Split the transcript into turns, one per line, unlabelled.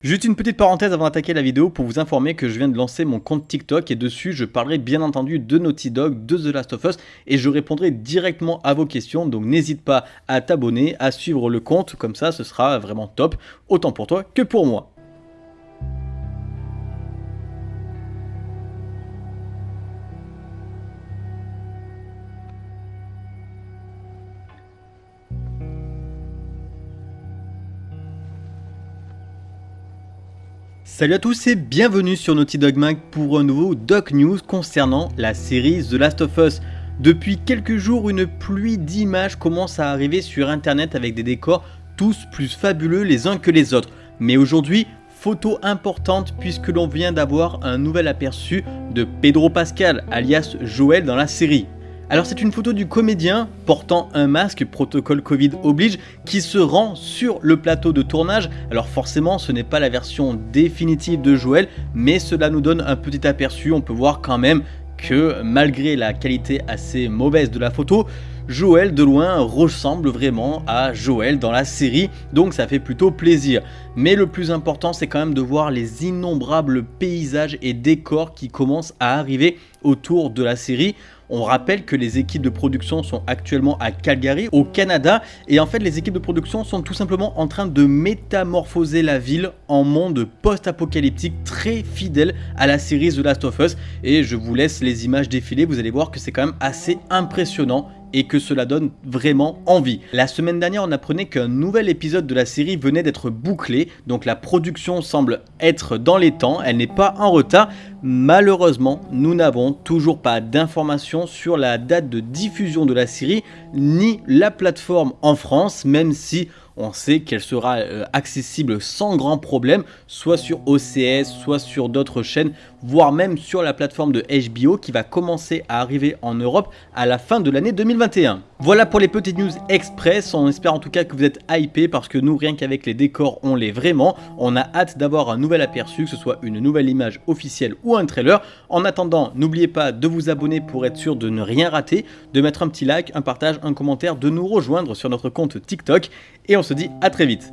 Juste une petite parenthèse avant d'attaquer la vidéo pour vous informer que je viens de lancer mon compte TikTok et dessus je parlerai bien entendu de Naughty Dog, de The Last of Us et je répondrai directement à vos questions donc n'hésite pas à t'abonner, à suivre le compte comme ça ce sera vraiment top autant pour toi que pour moi. Salut à tous et bienvenue sur Naughty Dog Mag pour un nouveau Doc News concernant la série The Last of Us. Depuis quelques jours, une pluie d'images commence à arriver sur internet avec des décors tous plus fabuleux les uns que les autres. Mais aujourd'hui, photo importante puisque l'on vient d'avoir un nouvel aperçu de Pedro Pascal alias Joël dans la série. Alors c'est une photo du comédien portant un masque, protocole Covid oblige, qui se rend sur le plateau de tournage. Alors forcément ce n'est pas la version définitive de Joël, mais cela nous donne un petit aperçu, on peut voir quand même que malgré la qualité assez mauvaise de la photo, Joël de loin ressemble vraiment à Joël dans la série, donc ça fait plutôt plaisir. Mais le plus important c'est quand même de voir les innombrables paysages et décors qui commencent à arriver autour de la série. On rappelle que les équipes de production sont actuellement à Calgary, au Canada, et en fait les équipes de production sont tout simplement en train de métamorphoser la ville en monde post-apocalyptique très fidèle à la série The Last of Us, et je vous laisse les images défiler, vous allez voir que c'est quand même assez impressionnant et que cela donne vraiment envie. La semaine dernière, on apprenait qu'un nouvel épisode de la série venait d'être bouclé, donc la production semble être dans les temps, elle n'est pas en retard. Malheureusement, nous n'avons toujours pas d'informations sur la date de diffusion de la série, ni la plateforme en France, même si on sait qu'elle sera euh, accessible sans grand problème, soit sur OCS, soit sur d'autres chaînes, voire même sur la plateforme de HBO qui va commencer à arriver en Europe à la fin de l'année 2021. Voilà pour les petites news express, on espère en tout cas que vous êtes hypés parce que nous, rien qu'avec les décors, on l'est vraiment. On a hâte d'avoir un nouvel aperçu, que ce soit une nouvelle image officielle ou un trailer. En attendant, n'oubliez pas de vous abonner pour être sûr de ne rien rater, de mettre un petit like, un partage, un commentaire, de nous rejoindre sur notre compte TikTok et on se dit à très vite.